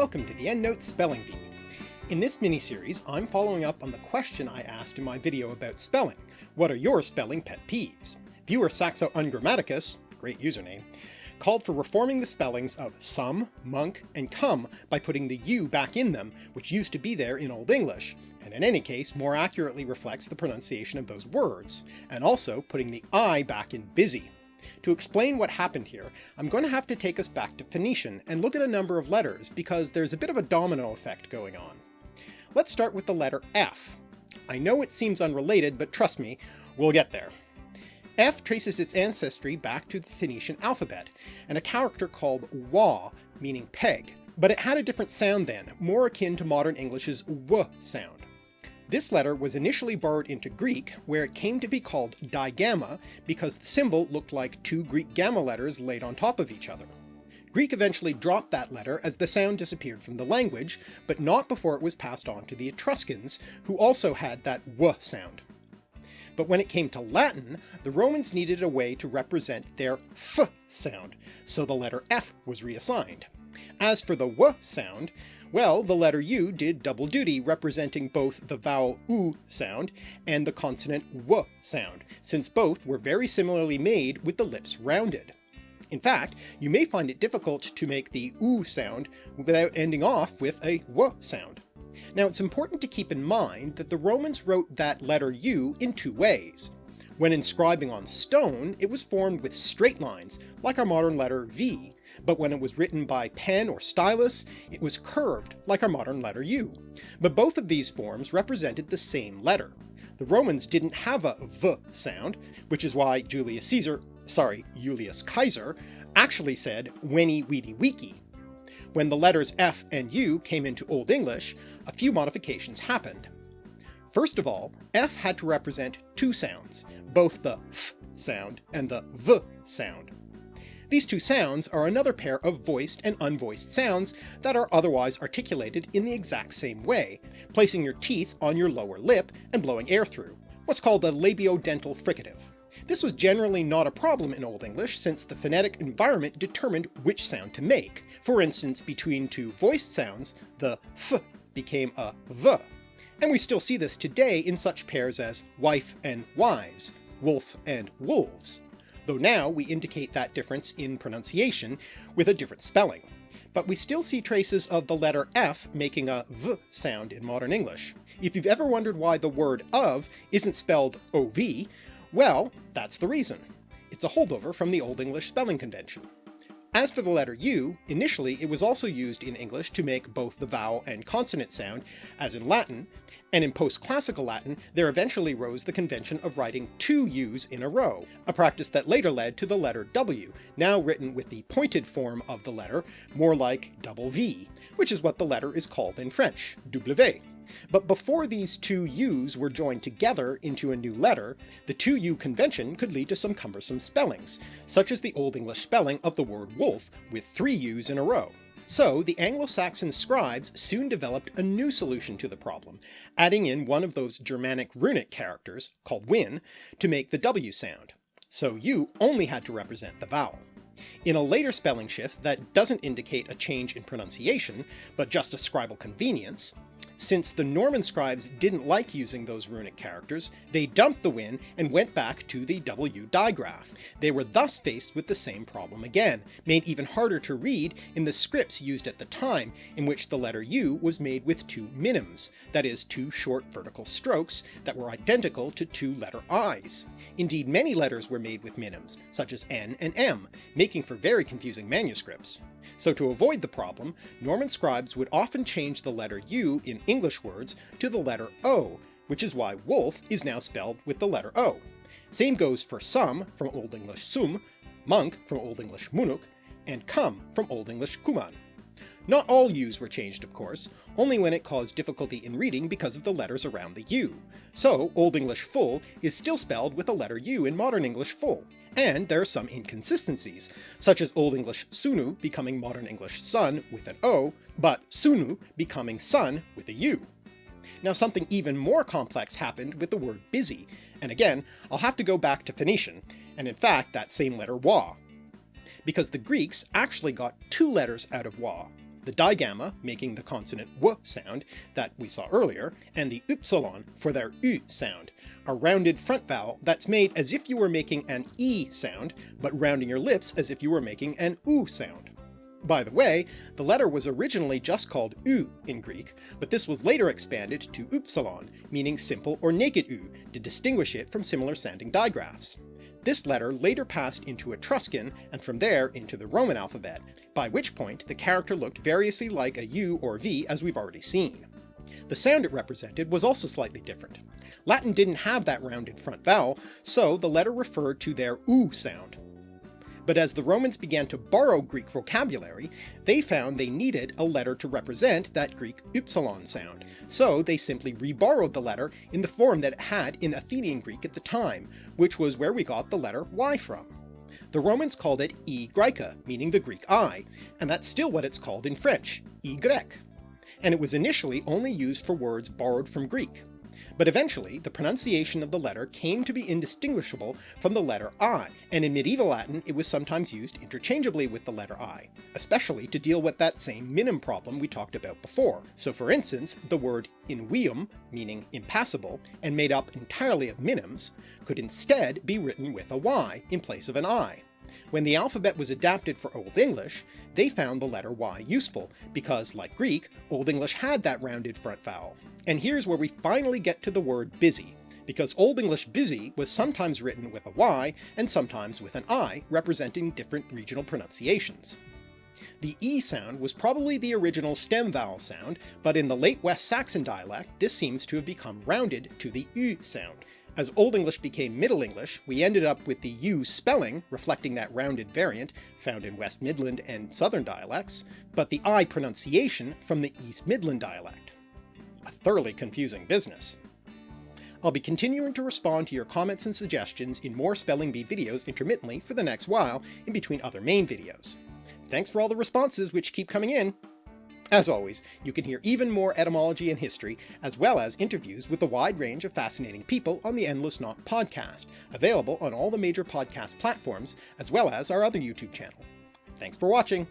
Welcome to the Endless Knot Spelling Bee. In this mini-series, I'm following up on the question I asked in my video about spelling. What are your spelling pet peeves? Viewer Saxo Ungrammaticus, great username, called for reforming the spellings of some, monk, and come by putting the u back in them, which used to be there in Old English, and in any case more accurately reflects the pronunciation of those words, and also putting the i back in busy. To explain what happened here, I'm going to have to take us back to Phoenician and look at a number of letters because there's a bit of a domino effect going on. Let's start with the letter F. I know it seems unrelated, but trust me, we'll get there. F traces its ancestry back to the Phoenician alphabet, and a character called wa, meaning peg, but it had a different sound then, more akin to modern English's w sound. This letter was initially borrowed into Greek, where it came to be called digamma because the symbol looked like two Greek gamma letters laid on top of each other. Greek eventually dropped that letter as the sound disappeared from the language, but not before it was passed on to the Etruscans, who also had that w sound. But when it came to Latin, the Romans needed a way to represent their f sound, so the letter f was reassigned. As for the w sound, well, the letter u did double duty representing both the vowel u sound and the consonant w sound, since both were very similarly made with the lips rounded. In fact, you may find it difficult to make the u sound without ending off with a w sound. Now it's important to keep in mind that the Romans wrote that letter u in two ways. When inscribing on stone, it was formed with straight lines, like our modern letter V, but when it was written by pen or stylus, it was curved, like our modern letter U. But both of these forms represented the same letter. The Romans didn't have a V sound, which is why Julius Caesar, sorry, Julius Kaiser, actually said weni weedy weeky. When the letters F and U came into Old English, a few modifications happened. First of all, F had to represent two sounds, both the f sound and the v sound. These two sounds are another pair of voiced and unvoiced sounds that are otherwise articulated in the exact same way, placing your teeth on your lower lip and blowing air through, what's called a labiodental fricative. This was generally not a problem in Old English since the phonetic environment determined which sound to make. For instance, between two voiced sounds, the f became a v, and we still see this today in such pairs as wife and wives, wolf and wolves though now we indicate that difference in pronunciation with a different spelling. But we still see traces of the letter F making a V sound in modern English. If you've ever wondered why the word of isn't spelled OV, well, that's the reason. It's a holdover from the Old English spelling convention. As for the letter U, initially it was also used in English to make both the vowel and consonant sound, as in Latin, and in post-classical Latin there eventually rose the convention of writing two U's in a row, a practice that later led to the letter W, now written with the pointed form of the letter, more like double V, which is what the letter is called in French, W. But before these two U's were joined together into a new letter, the 2U convention could lead to some cumbersome spellings, such as the Old English spelling of the word wolf with three U's in a row. So the Anglo-Saxon scribes soon developed a new solution to the problem, adding in one of those Germanic runic characters, called wynn, to make the W sound. So U only had to represent the vowel. In a later spelling shift that doesn't indicate a change in pronunciation, but just a scribal convenience, since the Norman scribes didn't like using those runic characters, they dumped the wynn and went back to the W digraph. They were thus faced with the same problem again, made even harder to read in the scripts used at the time, in which the letter U was made with two minims, that is two short vertical strokes that were identical to two letter I's. Indeed many letters were made with minims, such as N and M, making for very confusing manuscripts. So to avoid the problem, Norman scribes would often change the letter U in English words to the letter O, which is why wolf is now spelled with the letter O. Same goes for some from Old English sum, monk from Old English munuk, and come from Old English kuman. Not all U's were changed of course, only when it caused difficulty in reading because of the letters around the U. So Old English full is still spelled with the letter U in Modern English full, and there are some inconsistencies, such as Old English sunu becoming Modern English sun with an O, but sunu becoming sun with a U. Now something even more complex happened with the word busy, and again I'll have to go back to Phoenician, and in fact that same letter wa, because the Greeks actually got two letters out of wa. The digamma making the consonant w sound that we saw earlier, and the upsilon for their u sound, a rounded front vowel that's made as if you were making an e sound, but rounding your lips as if you were making an u sound. By the way, the letter was originally just called u in Greek, but this was later expanded to upsilon, meaning simple or naked u, to distinguish it from similar sounding digraphs. This letter later passed into Etruscan, and from there into the Roman alphabet, by which point the character looked variously like a U or V as we've already seen. The sound it represented was also slightly different. Latin didn't have that rounded front vowel, so the letter referred to their U sound, but as the Romans began to borrow Greek vocabulary, they found they needed a letter to represent that Greek upsilon sound, so they simply reborrowed the letter in the form that it had in Athenian Greek at the time, which was where we got the letter Y from. The Romans called it E Graeca, meaning the Greek I, and that's still what it's called in French, grec. And it was initially only used for words borrowed from Greek, but eventually the pronunciation of the letter came to be indistinguishable from the letter I, and in medieval Latin it was sometimes used interchangeably with the letter I, especially to deal with that same minim problem we talked about before. So for instance, the word invium, meaning impassable, and made up entirely of minims, could instead be written with a Y in place of an I. When the alphabet was adapted for Old English, they found the letter Y useful, because like Greek, Old English had that rounded front vowel. And here's where we finally get to the word busy, because Old English busy was sometimes written with a Y and sometimes with an I, representing different regional pronunciations. The E sound was probably the original stem vowel sound, but in the late West Saxon dialect this seems to have become rounded to the U sound. As Old English became Middle English, we ended up with the U spelling, reflecting that rounded variant found in West Midland and Southern dialects, but the I pronunciation from the East Midland dialect a thoroughly confusing business. I'll be continuing to respond to your comments and suggestions in more Spelling Bee videos intermittently for the next while, in between other main videos. Thanks for all the responses which keep coming in! As always, you can hear even more etymology and history, as well as interviews with a wide range of fascinating people on the Endless Knot podcast, available on all the major podcast platforms, as well as our other YouTube channel. Thanks for watching!